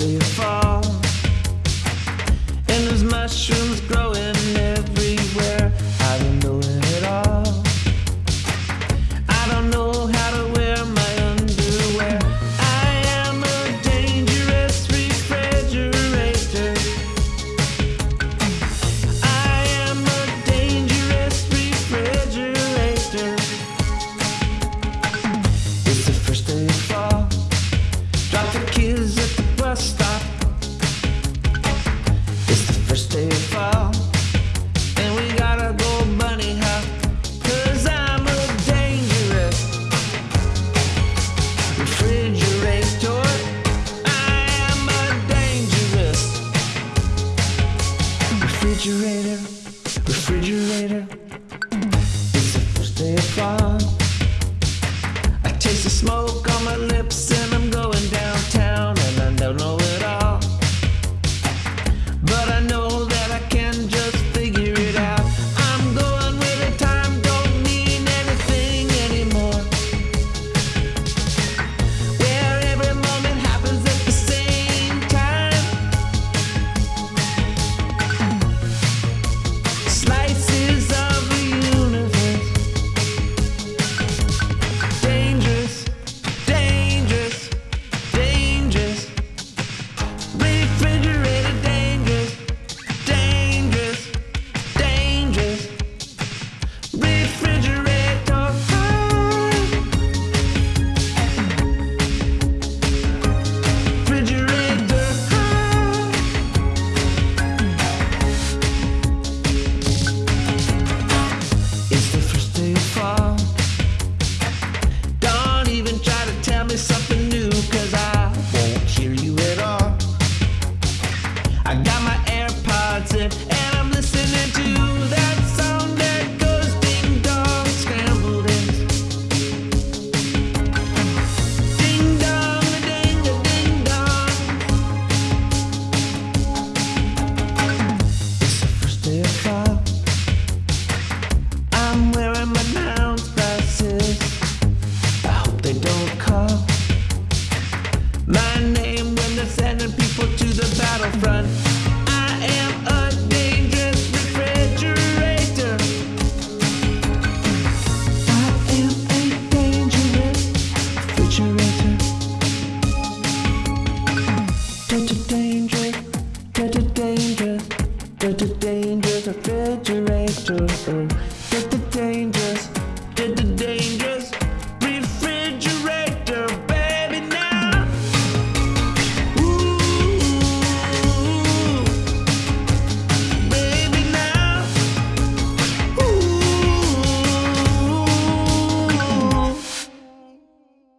they fall. And there's mushrooms growing refrigerator, refrigerator. You're the dangerous refrigerator. get the dangerous. You're the dangerous.